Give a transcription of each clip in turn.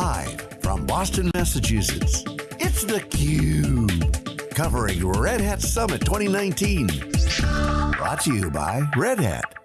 Live from Boston, Massachusetts, it's theCUBE. Covering Red Hat Summit 2019. Brought to you by Red Hat.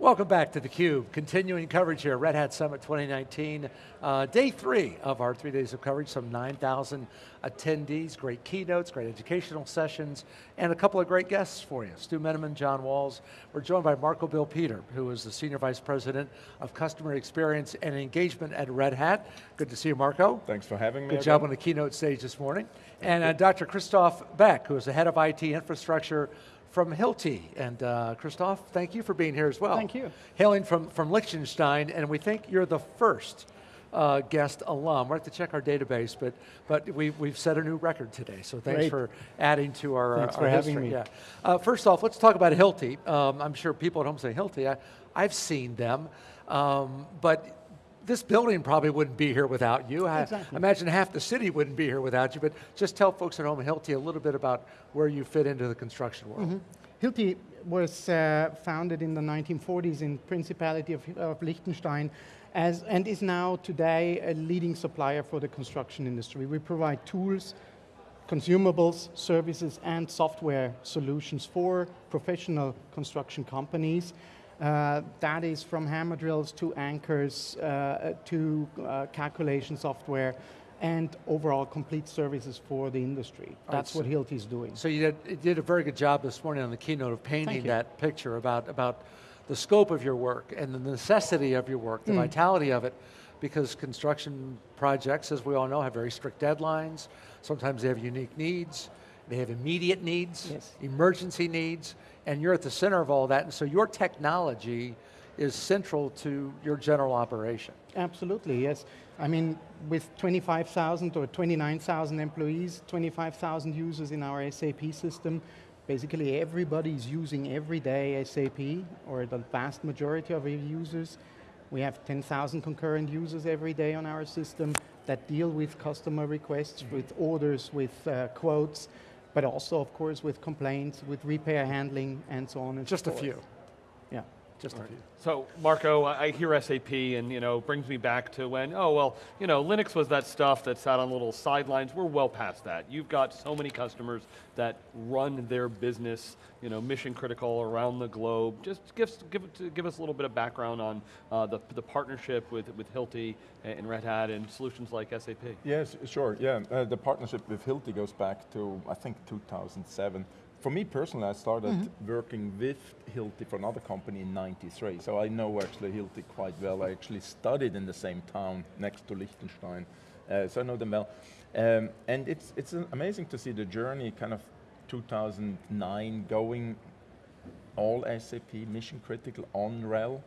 Welcome back to theCUBE. Continuing coverage here, at Red Hat Summit 2019. Uh, day three of our three days of coverage, some 9,000 attendees, great keynotes, great educational sessions, and a couple of great guests for you. Stu Miniman, John Walls. We're joined by Marco Bill Peter, who is the Senior Vice President of Customer Experience and Engagement at Red Hat. Good to see you, Marco. Thanks for having me Good job on the keynote stage this morning. And uh, Dr. Christoph Beck, who is the Head of IT Infrastructure from Hilti. And uh, Christoph, thank you for being here as well. Thank you. Hailing from, from Liechtenstein, and we think you're the first uh, guest alum. We'll have to check our database, but, but we, we've set a new record today, so thanks Great. for adding to our, Thanks our for having history. me. Yeah. Uh, first off, let's talk about Hilti. Um, I'm sure people at home say Hilti. I, I've seen them, um, but this building probably wouldn't be here without you. I Exactly. imagine half the city wouldn't be here without you, but just tell folks at home Hilti a little bit about where you fit into the construction world. Hilti was uh, founded in the 1940s in Principality of, of Liechtenstein as, and is now today a leading supplier for the construction industry. We provide tools, consumables, services, and software solutions for professional construction companies. Uh, that is from hammer drills to anchors uh, to uh, calculation software and overall complete services for the industry. That's so- what Hilti is doing. So you did, you did a very good job this morning on the keynote of painting that picture about, about the scope of your work and the necessity of your work, the vitality of it, because construction projects, as we all know, have very strict deadlines. Sometimes they have unique needs. They have immediate needs, Yes. emergency needs, and you're at the center of all that. And so your technology is central to your general operation. Absolutely, yes. I mean, with 25,000 or 29,000 employees, 25,000 users in our SAP system, basically everybody is using every day SAP, or the vast majority of our users. We have 10,000 concurrent users every day on our system that deal with customer requests, with orders, with uh, quotes, but also, of course, with complaints, with repair handling, and so on and Just so a forth. few, Yeah. Just a few. So Marco, I I hear SAP and you know, brings me back to when, oh well, you know, Linux was that stuff that sat on little sidelines. We're well past that. You've got so many customers that run their business, you know, mission critical around the globe. Just give, give, give us a little bit of background on uh, the, the partnership with, with Hilti and Red Hat and solutions like SAP. Yes, sure, yeah. Uh, the partnership with Hilti goes back to, I think, 2007. For me personally, I started Mm-hmm. working with Hilti for another company in 93, so I know actually Hilti quite well. I actually studied in the same town next to Liechtenstein, uh, so I know them well. Um, and it's, it's amazing to see the journey kind of 2009 going all SAP mission critical on RHEL,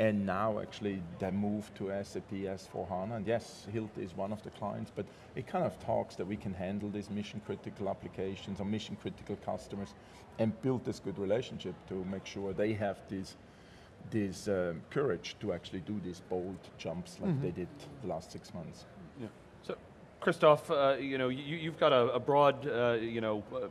and now actually they move to SAP S4HANA. And yes, Hilti is one of the clients, but it kind of talks that we can handle these mission critical applications or mission critical customers and build this good relationship to make sure they have this, this um, courage to actually do these bold jumps like they did the last six months. Yeah. So, Christoph, uh, you know, you, you've got a, a broad, uh, you know, uh,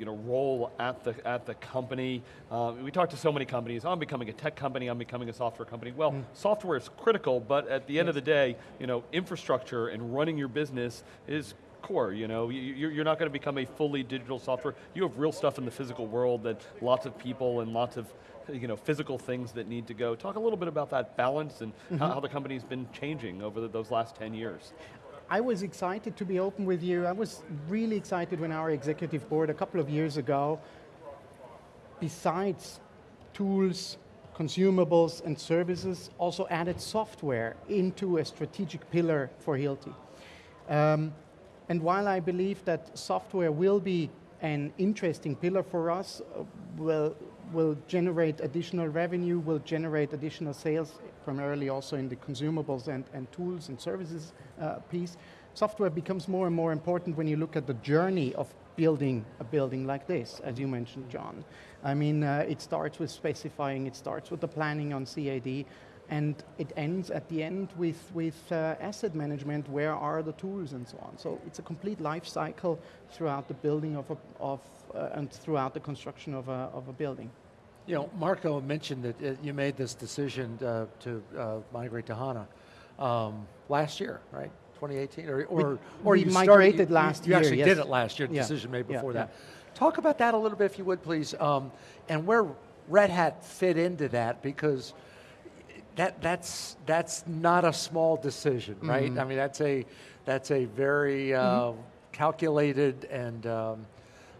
you know, role at the at the company. Uh, we talk to so many companies. I'm becoming a tech company. I'm becoming a software company. Well, software is critical, but at the end of the day, you know, infrastructure and running your business is core, you know, You- you're not going to become a fully digital software. You have real stuff in the physical world that lots of people and lots of you know, physical things that need to go. Talk a little bit about that balance and how, how the company's been changing over the, those last 10 years. I was excited to be open with you. I was really excited when our executive board a couple of years ago, besides tools, consumables, and services, also added software into a strategic pillar for Hilti. Um, and while I believe that software will be an interesting pillar for us, uh, will, will generate additional revenue, will generate additional sales, primarily also in the consumables and, and tools and services uh, piece, software becomes more and more important when you look at the journey of building a building like this, as you mentioned, John. I mean, uh, it starts with specifying, it starts with the planning on CAD, and it ends at the end with, with uh, asset management, where are the tools and so on. So it's a complete life cycle throughout the building of, a, of uh, and throughout the construction of a, of a building. You know, Marco mentioned that uh, you made this decision uh, to uh, migrate to HANA um, last year, right? 2018, or or, or we you migrated started, you- last you, You actually year, did it last year. Yeah. Decision made before yeah. that. Talk about that a little bit, if you would, please, um, and where Red Hat fit into that because that that's that's not a small decision, right? Mm-hmm. I mean, that's a that's a very uh, calculated and um,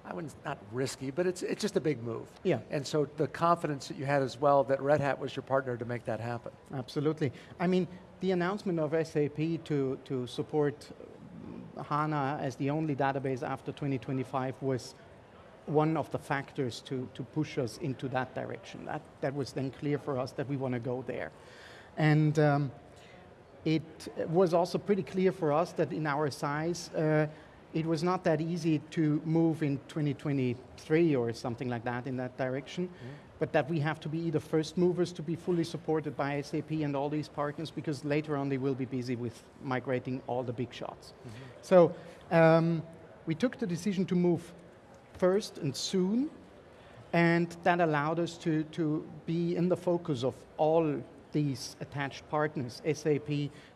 I wouldn't not risky, but it's it's just a big move. Yeah. And so the confidence that you had as well that Red Hat was your partner to make that happen. Absolutely. I mean, the announcement of SAP to, to support um, HANA as the only database after 2025 was one of the factors to, to push us into that direction. That, that was then clear for us that we want to go there. And um, it was also pretty clear for us that in our size, uh, it was not that easy to move in 2023 or something like that in that direction, but that we have to be either first movers to be fully supported by SAP and all these partners because later on they will be busy with migrating all the big shots. So um, we took the decision to move first and soon, and that allowed us to, to be in the focus of all these attached partners, SAP,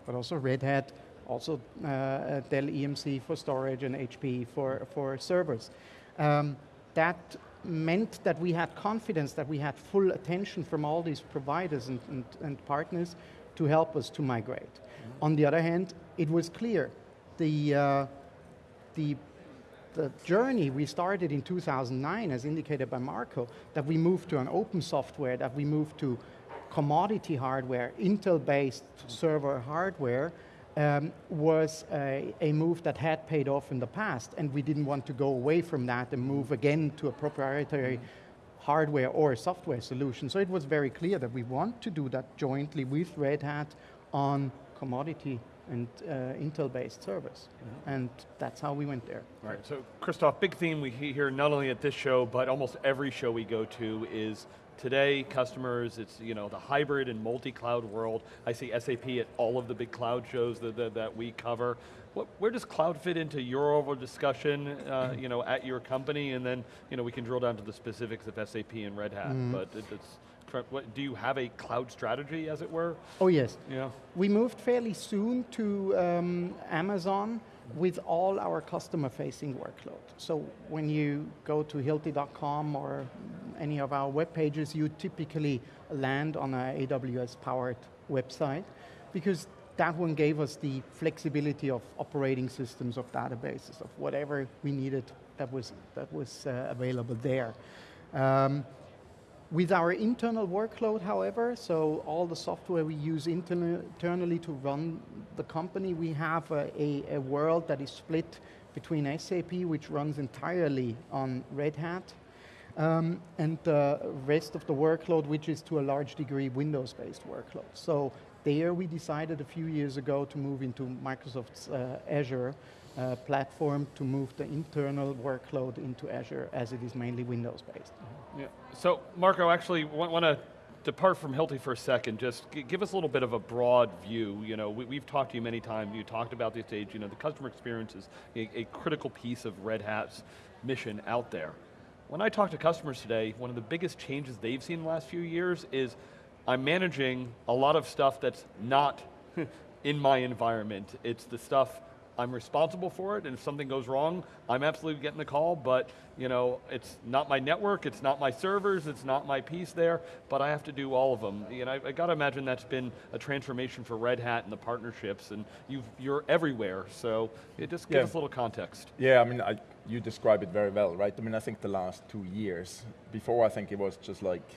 but also Red Hat, also uh, uh, Dell EMC for storage and HP for, for servers. Um, that meant that we had confidence that we had full attention from all these providers and, and, and partners to help us to migrate. On the other hand, it was clear the, uh, the the journey we started in 2009, as indicated by Marco, that we moved to an open software, that we moved to commodity hardware, Intel-based server hardware, um, was a, a move that had paid off in the past, and we didn't want to go away from that and move again to a proprietary hardware or software solution. So it was very clear that we want to do that jointly with Red Hat on commodity and uh, Intel-based servers. And that's how we went there. Right, so Christoph, big theme we hear not only at this show, but almost every show we go to is today customers, it's you know the hybrid and multi-cloud world. I see SAP at all of the big cloud shows that, that, that we cover. What, where does cloud fit into your overall discussion, uh, you know, at your company, and then you know we can drill down to the specifics of SAP and Red Hat. But it, it's, what, do you have a cloud strategy, as it were? Oh yes. Yeah. We moved fairly soon to um, Amazon with all our customer-facing workload. So when you go to hilti.com or any of our web pages, you typically land on a AWS-powered website because that one gave us the flexibility of operating systems of databases of whatever we needed that was that was uh, available there. Um, with our internal workload, however, so all the software we use internally to run the company, we have a, a, a world that is split between SAP, which runs entirely on Red Hat, um, and the rest of the workload, which is to a large degree Windows-based workload. So there we decided a few years ago to move into Microsoft's uh, Azure uh, platform to move the internal workload into Azure as it is mainly Windows-based. Yeah. So, Marco, actually, want, to depart from Hilti for a second. Just give us a little bit of a broad view. You know, we, we've talked to you many times. You talked about this stage. You know, the customer experience is a, a critical piece of Red Hat's mission out there. When I talk to customers today, one of the biggest changes they've seen in the last few years is I'm managing a lot of stuff that's not in my environment. It's the stuff I'm responsible for it, and if something goes wrong, I'm absolutely getting the call, but you know, it's not my network, it's not my servers, it's not my piece there, but I have to do all of them. You know, I, I got to imagine that's been a transformation for Red Hat and the partnerships, and you've, you're everywhere, so it just gives Yeah. us a little context. Yeah, I mean, I, you describe it very well, right? I mean, I think the last two years, before I think it was just like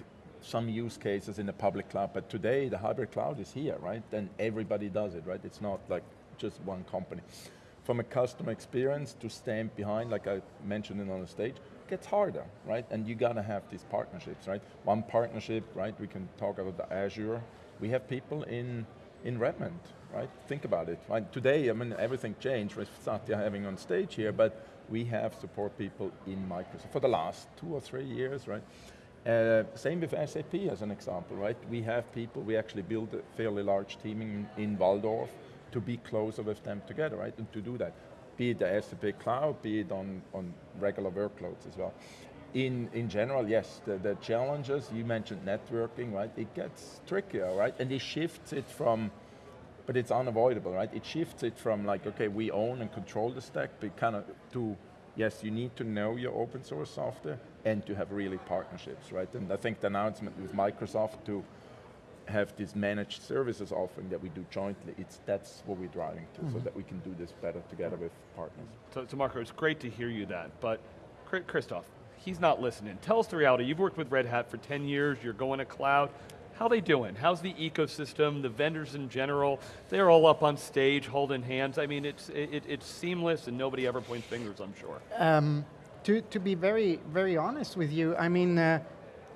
some use cases in the public cloud, but today the hybrid cloud is here, right? And everybody does it, right? It's not like just one company. From a customer experience to stand behind, like I mentioned it on the stage, gets harder, right? And you gotta have these partnerships, right? One partnership, right? We can talk about the Azure. We have people in in Redmond, right? Think about it. Right? Today, I mean, everything changed with Satya having on stage here, but we have support people in Microsoft for the last two or three years, right? Uh, same with SAP as an example, right? We have people, we actually build a fairly large team in, in Walldorf to be closer with them together, right? And to do that, be it the SAP cloud, be it on, on regular workloads as well. in, in general, yes, the, the challenges, you mentioned networking, right? It gets trickier, right? And it shifts it from, but it's unavoidable, right? It shifts it from like, okay, we own and control the stack, but kind of to, yes, you need to know your open source software and to have really partnerships, right? And I think the announcement with Microsoft to have this managed services offering that we do jointly, it's, that's what we're driving to, mm -hmm. so that we can do this better together with partners. So, so Marco, it's great to hear you that, but Christoph, he's not listening. Tell us the reality. You've worked with Red Hat for 10 years, you're going to cloud. How are they doing? How's the ecosystem, the vendors in general? They're all up on stage holding hands. I mean, it's, it, it's seamless and nobody ever points fingers, I'm sure. Um, to, to be very, very honest with you, I mean, uh,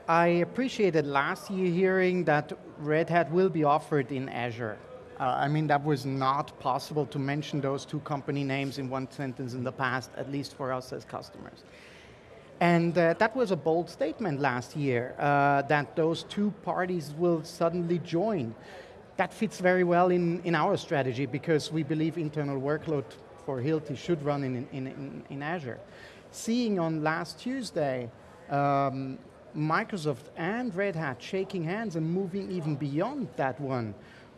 I appreciated last year hearing that Red Hat will be offered in Azure. Uh, I mean, that was not possible to mention those two company names in one sentence in the past, at least for us as customers. And uh, that was a bold statement last year, uh, that those two parties will suddenly join. That fits very well in, in our strategy because we believe internal workload for Hilti should run in, in, in, in Azure. Seeing on last Tuesday, um, Microsoft and Red Hat shaking hands and moving even beyond that one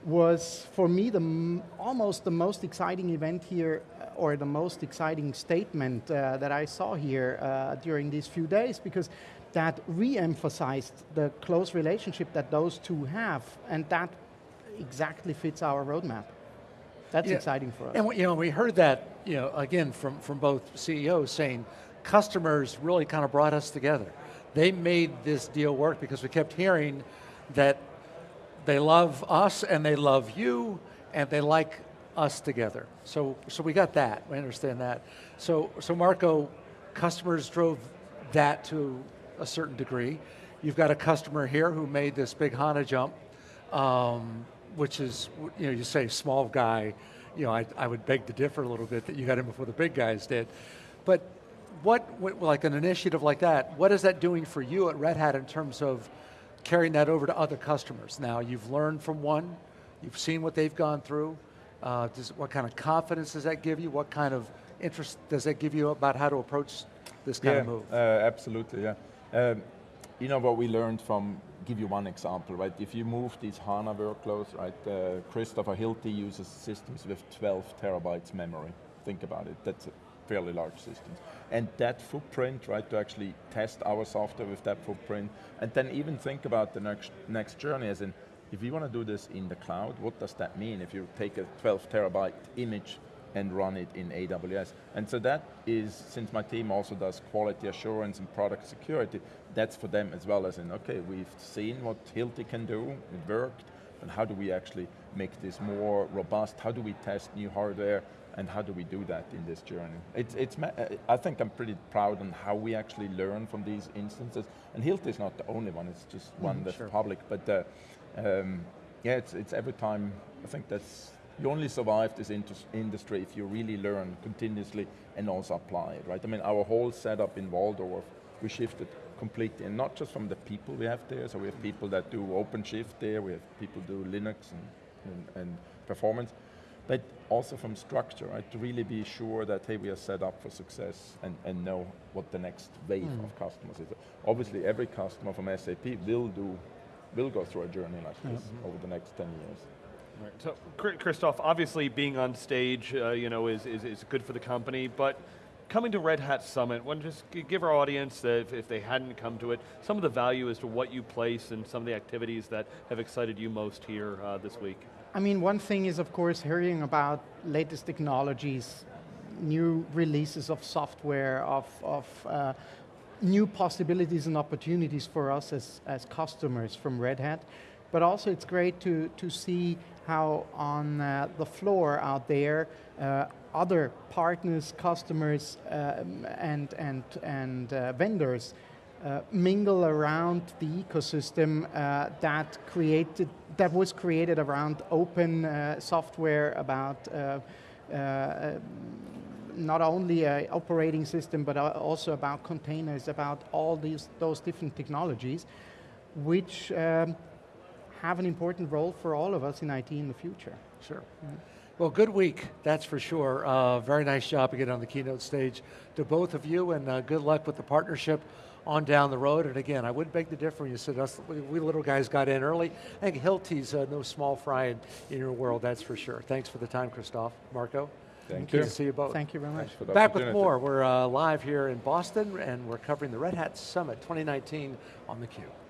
was for me the almost the most exciting event here or the most exciting statement uh, that I saw here uh, during these few days because that re-emphasized the close relationship that those two have and that exactly fits our roadmap. That's yeah. exciting for us. And you know, we heard that you know, again from, from both CEOs saying customers really kind of brought us together. They made this deal work because we kept hearing that they love us and they love you and they like us together. So, so we got that, we understand that. So, so Marco, customers drove that to a certain degree. You've got a customer here who made this big HANA jump, um, which is, you know, you say small guy, you know, I, I would beg to differ a little bit that you got in before the big guys did. But like an initiative like that, what is that doing for you at Red Hat in terms of carrying that over to other customers? Now, you've learned from one, you've seen what they've gone through, uh, does, what kind of confidence does that give you? What kind of interest does that give you about how to approach this kind yeah, of move? Uh, absolutely, yeah. Um, you know what we learned from, give you one example, right? If you move these HANA workloads, right, uh, Christopher Hilti uses systems with 12 terabytes memory. Think about it, that's fairly large systems. And that footprint, right, to actually test our software with that footprint, and then even think about the next, next journey as in, if you want to do this in the cloud, what does that mean if you take a 12 terabyte image and run it in AWS? And so that is, since my team also does quality assurance and product security, that's for them as well as in, okay, we've seen what Hilti can do, it worked, and how do we actually make this more robust? How do we test new hardware? And how do we do that in this journey? It's, it's, I think I'm pretty proud on how we actually learn from these instances. And Hilti is not the only one, it's just one mm, that's sure. public. But uh, um, yeah, it's, it's every time, I think that's, you only survive this industry if you really learn continuously and also apply it, right? I mean, our whole setup in Walldorf, we shifted completely, and not just from the people we have there, so we have people that do OpenShift there, we have people do Linux and, and, and performance, but also from structure, right? To really be sure that, hey, we are set up for success and, and know what the next wave mm. of customers is. Obviously, every customer from SAP will do will go through a journey like this mm -hmm. over the next 10 years. Right. So, Christoph, obviously being on stage, uh, you know, is, is, is good for the company, but coming to Red Hat Summit, want to just give our audience, uh, if, if, they hadn't come to it, some of the value as to what you place and some of the activities that have excited you most here uh, this week. I mean, one thing is, of course, hearing about latest technologies, new releases of software, of, of uh, new possibilities and opportunities for us as, as customers from Red Hat. But also it's great to, to see how on uh, the floor out there, uh, other partners, customers, um, and, and, and uh, vendors uh, mingle around the ecosystem uh, that created that was created around open uh, software about not only an operating system, but also about containers, about all these those different technologies, which um, have an important role for all of us in IT in the future. Sure. Mm. Well, good week, that's for sure. Uh, very nice job to get on the keynote stage to both of you, and uh, good luck with the partnership on down the road. And again, I would beg to differ when you said us, we, we little guys got in early. I think Hilti's uh, no small fry in, in your world, that's for sure. Thanks for the time, Christoph. Marco? Thank Good you. to see you both. Thank you very much. For the Back with more. We're uh, live here in Boston and we're covering the Red Hat Summit 2019 on theCUBE.